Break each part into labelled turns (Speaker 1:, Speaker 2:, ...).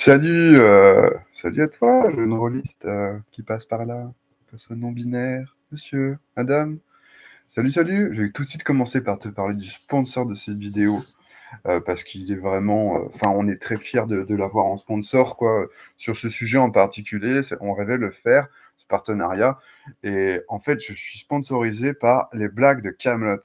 Speaker 1: Salut, euh, salut à toi, jeune rôliste euh, qui passe par là, personne non binaire, monsieur, madame. Salut, salut, je vais tout de suite commencer par te parler du sponsor de cette vidéo, euh, parce qu'il est vraiment, enfin, on est très fiers de, de l'avoir en sponsor, quoi, sur ce sujet en particulier, on rêvait le faire, ce partenariat, et en fait, je suis sponsorisé par les blagues de Camelot.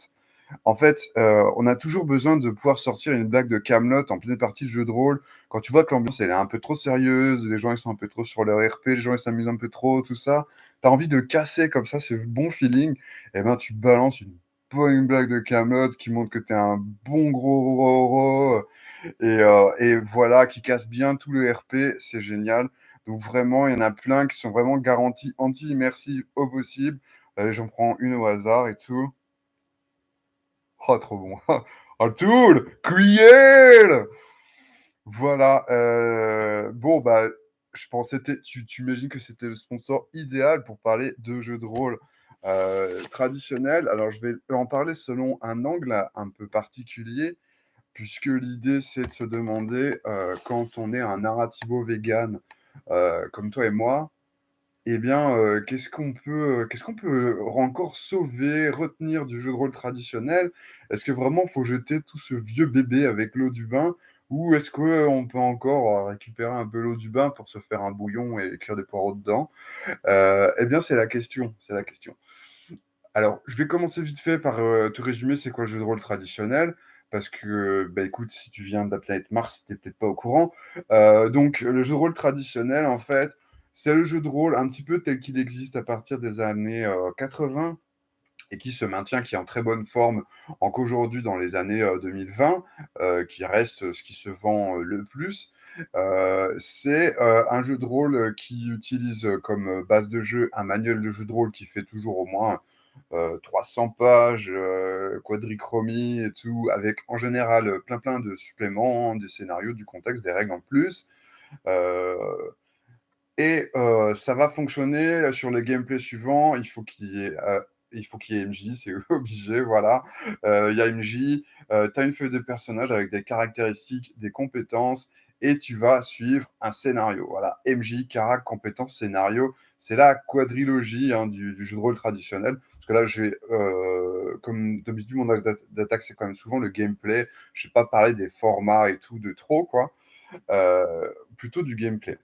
Speaker 1: En fait, euh, on a toujours besoin de pouvoir sortir une blague de Camelot en pleine partie de jeu de rôle. Quand tu vois que l'ambiance est un peu trop sérieuse, les gens ils sont un peu trop sur leur RP, les gens ils s'amusent un peu trop, tout ça. Tu as envie de casser comme ça ce bon feeling, et ben tu balances une bonne blague de Camelot qui montre que tu es un bon gros roro et, euh, et voilà, qui casse bien tout le RP, c'est génial. Donc vraiment, il y en a plein qui sont vraiment garantis anti-immersives au possible. Allez, j'en prends une au hasard et tout. Oh, trop bon. Un tool Create Voilà. Euh, bon, bah, je pensais, tu, tu imagines que c'était le sponsor idéal pour parler de jeux de rôle euh, traditionnels. Alors, je vais en parler selon un angle un peu particulier, puisque l'idée, c'est de se demander, euh, quand on est un narrativo vegan comme toi et moi, eh bien, euh, qu'est-ce qu'on peut, euh, peut encore sauver, retenir du jeu de rôle traditionnel? Est-ce que vraiment faut jeter tout ce vieux bébé avec l'eau du bain? Ou est-ce qu'on peut encore euh, récupérer un peu l'eau du bain pour se faire un bouillon et écrire des poireaux dedans? eh bien, c'est la question, c'est la question. Alors, je vais commencer vite fait par te résumer c'est quoi le jeu de rôle traditionnel, parce que, bah, écoute, si tu viens de la planète Mars, tu peut-être pas au courant. donc, le jeu de rôle traditionnel, en fait, c'est le jeu de rôle un petit peu tel qu'il existe à partir des années 80 euh, et qui se maintient, qui est en très bonne forme encore aujourd'hui dans les années 2020, euh, euh, qui reste ce qui se vend le plus. c'est un jeu de rôle qui utilise comme base de jeu un manuel de jeu de rôle qui fait toujours au moins 300 pages, quadrichromie et tout, avec en général plein plein de suppléments, des scénarios, du contexte, des règles en plus. Et euh, ça va fonctionner sur le gameplay suivant. Il faut qu'il y ait, euh, MJ, c'est obligé, voilà. Euh, il y a MJ, tu as une feuille de personnage avec des caractéristiques, des compétences, et tu vas suivre un scénario. Voilà, MJ, carac, compétences, scénario. C'est la quadrilogie hein, du, jeu de rôle traditionnel. Parce que là, j'ai, comme d'habitude, mon d'attaque, c'est quand même souvent le gameplay. Je ne vais pas parler des formats et tout de trop, quoi. plutôt du gameplay.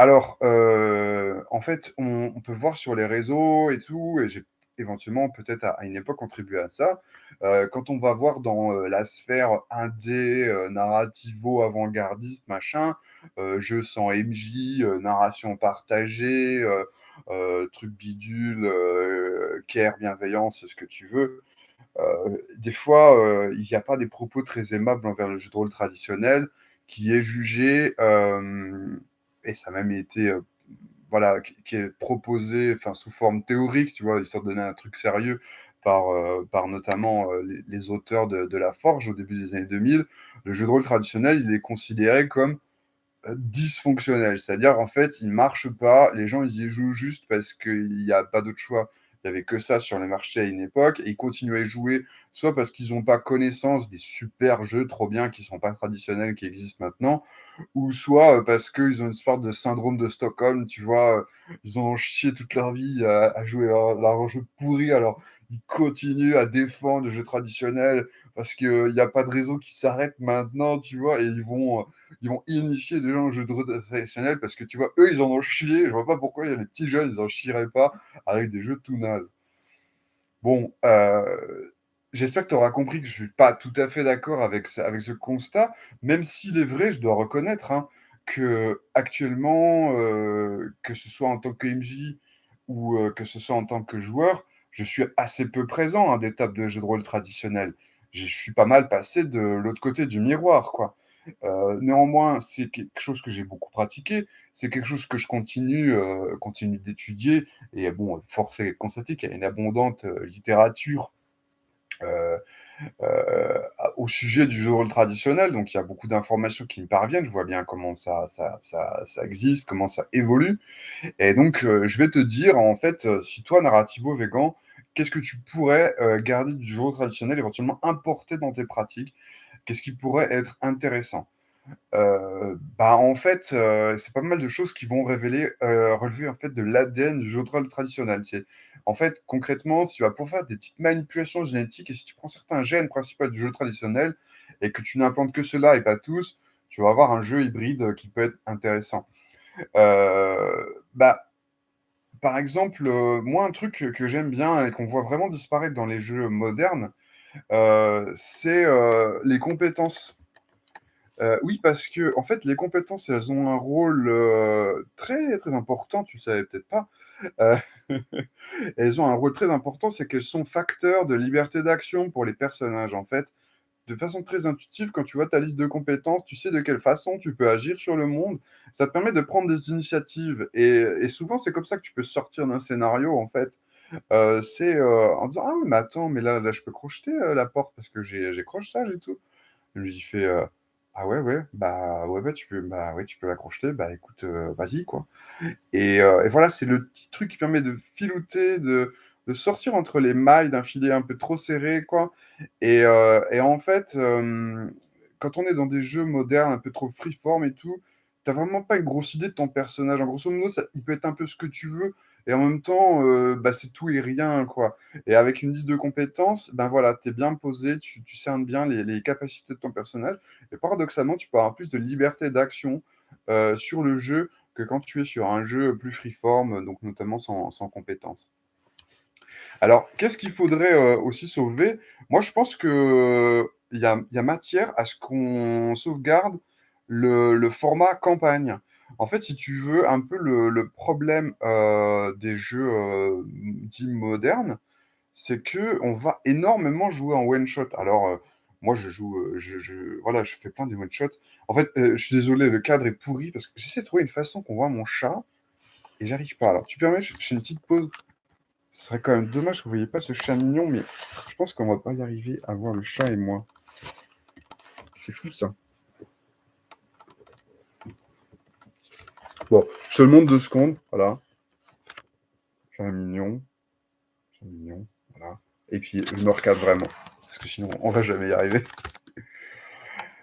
Speaker 1: Alors, euh, en fait, on, peut voir sur les réseaux et tout, et j'ai éventuellement peut-être à, une époque contribué à ça. Euh, quand on va voir dans euh, la sphère indé, narrativo, avant-gardiste, machin, jeu sans MJ, narration partagée, truc bidule, care, bienveillance, ce que tu veux. des fois, il n'y a pas des propos très aimables envers le jeu de rôle traditionnel qui est jugé et ça a même été euh, voilà, qui, est proposé enfin, sous forme théorique, tu vois, histoire de donner un truc sérieux par, euh, par notamment euh, les, auteurs de, La Forge au début des années 2000, le jeu de rôle traditionnel, il est considéré comme dysfonctionnel. C'est-à-dire, en fait, il ne marche pas, les gens, ils y jouent juste parce qu'il n'y a pas d'autre choix. Il n'y avait que ça sur les marchés à une époque, et ils continuaient à jouer, soit parce qu'ils n'ont pas connaissance des super jeux trop bien qui ne sont pas traditionnels, qui existent maintenant, ou soit euh, parce qu'ils ont une sorte de syndrome de Stockholm, tu vois, euh, ils ont chié toute leur vie à, jouer leur, jeu pourri, alors ils continuent à défendre le jeu traditionnel parce qu'il n'y a pas de réseau qui s'arrête maintenant, tu vois, et ils vont, euh, ils vont initier des gens au jeu de traditionnel parce que, tu vois, eux, ils en ont chié, je vois pas pourquoi il y a les petits jeunes, ils en chieraient pas avec des jeux tout nazes. Bon, euh, J'espère que tu auras compris que je ne suis pas tout à fait d'accord avec, avec ce constat, même s'il est vrai, je dois reconnaître hein, que actuellement, euh, que ce soit en tant que MJ ou euh, que ce soit en tant que joueur, je suis assez peu présent à des tables de jeux de rôle traditionnels. Je suis pas mal passé de l'autre côté du miroir, quoi. Euh, néanmoins, c'est quelque chose que j'ai beaucoup pratiqué, c'est quelque chose que je continue, continue d'étudier, et bon, force est de constater qu'il y a une abondante littérature au sujet du jeu traditionnel. Donc, il y a beaucoup d'informations qui me parviennent. Je vois bien comment ça, existe, comment ça évolue. Et donc, euh, je vais te dire, en fait, si toi, narrativo vegan, qu'est-ce que tu pourrais garder du jeu traditionnel, éventuellement importer dans tes pratiques? Qu'est-ce qui pourrait être intéressant? Heu, bah, en fait, heu, c'est pas mal de choses qui vont révéler, heu, relever en fait de l'ADN du jeu de rôle traditionnel. En fait, concrètement, tu vas pouvoir faire des petites manipulations génétiques et si tu prends certains gènes principaux du jeu traditionnel et que tu n'implantes que ceux-là et pas tous, tu vas avoir un jeu hybride, qui peut être intéressant. Bah, par exemple, moi un truc que j'aime bien et qu'on voit vraiment disparaître dans les jeux modernes, c'est, les compétences. Heu, oui, parce qu'en fait, les compétences, elles ont un rôle, heu, très, très important, tu le savais peut-être pas. Heu, elles ont un rôle très important, c'est qu'elles sont facteurs de liberté d'action pour les personnages, en fait. De façon très intuitive, quand tu vois ta liste de compétences, tu sais de quelle façon tu peux agir sur le monde. Ça te permet de prendre des initiatives et souvent, c'est comme ça que tu peux sortir d'un scénario, en fait. C'est, en disant: «Ah mais attends, mais là là, je peux crocheter, la porte parce que j'ai j'ai crochetage et tout». Lui, fait, «Ah ouais, ouais, bah, ouais, ouais, tu peux bah, ouais, tu peux la bah, écoute, heu, vas-y, quoi» et heu et voilà, c'est le petit truc qui permet de filouter, de de sortir entre les mailles d'un filet un peu trop serré, quoi et heu et en fait, quand on est dans des jeux modernes un peu trop freeform et tout, tu as vraiment pas une grosse idée de ton personnage. En grosso modo, ça il peut être un peu ce que tu veux et en même temps, heu, bah, c'est tout et rien, quoi et avec une liste de compétences, ben, voilà, tu es bien posé, tu cernes bien les capacités de ton personnage et paradoxalement, tu peux avoir plus de liberté d'action, heu, sur le jeu que quand tu es sur un jeu plus freeform, donc notamment sans compétences. Alors, qu'est-ce qu'il faudrait, heu, aussi sauver? Moi, je pense qu'il y a il y a matière à ce qu'on sauvegarde le format campagne. En fait, si tu veux, un peu le problème, heu, des jeux, heu, dits modernes, c'est qu'on va énormément jouer en one shot. Alors, heu, moi, je joue, voilà, je fais plein de one shot. En fait, je suis désolé, le cadre est pourri parce que j'essaie de trouver une façon qu'on voit mon chat et j'arrive pas. Alors, tu permets, je fais une petite pause? Ce serait quand même dommage que vous voyez pas ce chat mignon, mais je pense qu'on va pas y arriver à voir le chat et moi. C'est fou ça. Bon, je te le montre 2 secondes, voilà. Chat mignon, chat mignon, voilà et puis je me recadre vraiment parce que sinon on va jamais y arriver.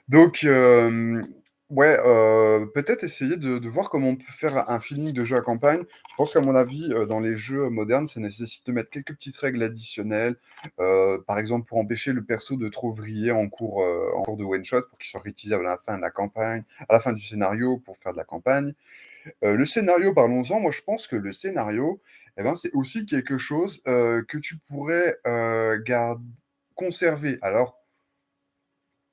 Speaker 1: Donc hem, ouais, heu, peut-être essayer de voir comment on peut faire un feeling de jeu à campagne. Je pense qu'à mon avis, heu, dans les jeux modernes, ça nécessite de mettre quelques petites règles additionnelles, heu, par exemple, pour empêcher le perso de trop vriller en cours, de one shot pour qu'il soit réutilisable à la fin de la campagne à la fin du scénario pour faire de la campagne. Le scénario, parlons-en. Moi, je pense que le scénario et ben, c'est aussi quelque chose, que tu pourrais, conserver. Alors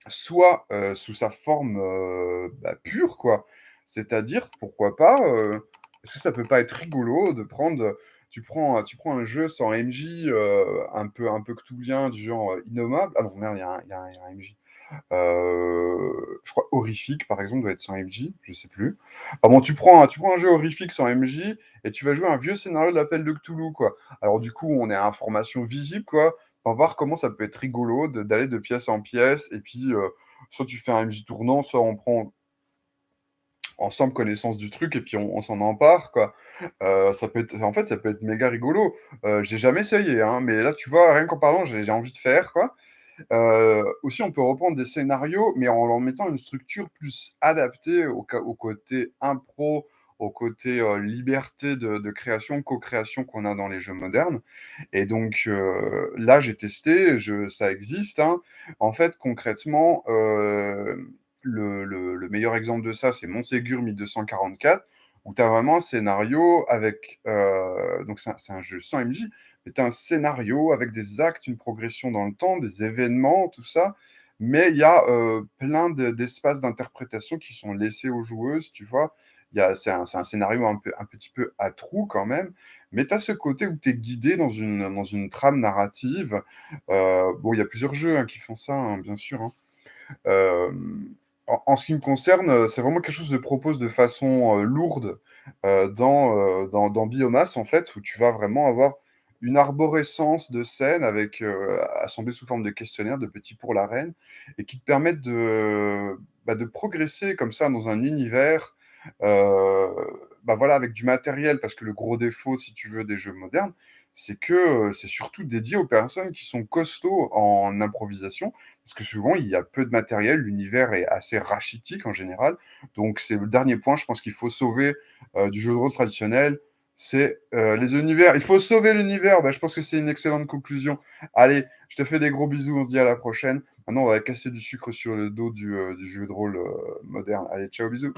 Speaker 1: soit, heu, sous sa forme, heu, bah, pure quoi. C'est-à-dire, pourquoi pas, heu, est-ce que ça peut pas être rigolo de prendre, tu prends, tu prends un jeu sans MJ, un peu un peu du genre, Innommable? Ah non merde, il y a un MJ, je crois Horrifique par exemple doit être sans MJ, je sais plus. Ah bon, tu prends un tu prends un jeu horrifique sans MJ et tu vas jouer un vieux scénario de l'Appel de Cthulhu, quoi. Alors du coup, on est à information visible, quoi. On va voir comment ça peut être rigolo d'aller de pièce en pièce et puis, heu, soit tu fais un MJ tournant, soit on prend ensemble connaissance du truc et puis on s'en empare, quoi. Heu, ça peut être en fait, ça peut être méga rigolo. Heu, j'ai jamais essayé, hein, mais là, tu vois, rien qu'en parlant, j'ai envie de faire, quoi. Heu, aussi, on peut reprendre des scénarios, mais en leur mettant une structure plus adaptée au côté impro, au côté, heu, liberté de création, co-création qu'on a dans les jeux modernes et donc heu, là, j'ai testé, je ça existe, hein. En fait, concrètement, hem, le le le meilleur exemple de ça, c'est Montségur 1244 où tu as vraiment un scénario avec, donc c'est un jeu sans MJ, mais tu as un scénario avec des actes, une progression dans le temps, des événements, tout ça, mais il y a, plein de d'espaces d'interprétation qui sont laissés aux joueuses, tu vois? C'est un scénario un petit peu à trous quand même, mais tu as ce côté où tu es guidé dans une trame narrative. Heu, bon, il y a plusieurs jeux, hein, qui font ça, hein, bien sûr, hein. Hem, en ce qui me concerne, c'est vraiment quelque chose que je propose de façon, heu, lourde, dans, dans Biomass, en fait, où tu vas vraiment avoir une arborescence de scènes assemblées sous forme de questionnaires, de petits pour la reine et qui te permettent de, bah, progresser comme ça dans un univers, bah, voilà, avec du matériel. Parce que le gros défaut, si tu veux, des jeux modernes, c'est que, heu, c'est surtout dédié aux personnes qui sont costauds en improvisation, parce que souvent il y a peu de matériel, l'univers est assez rachitique en général. Donc c'est le dernier point, je pense qu'il faut sauver, heu, du jeu de rôle traditionnel, c'est, les univers. Il faut sauver l'univers, bah, je pense que c'est une excellente conclusion. Allez, je te fais des gros bisous, on se dit à la prochaine. Maintenant, on va casser du sucre sur le dos du, du jeu de rôle, moderne. Allez, ciao, bisous.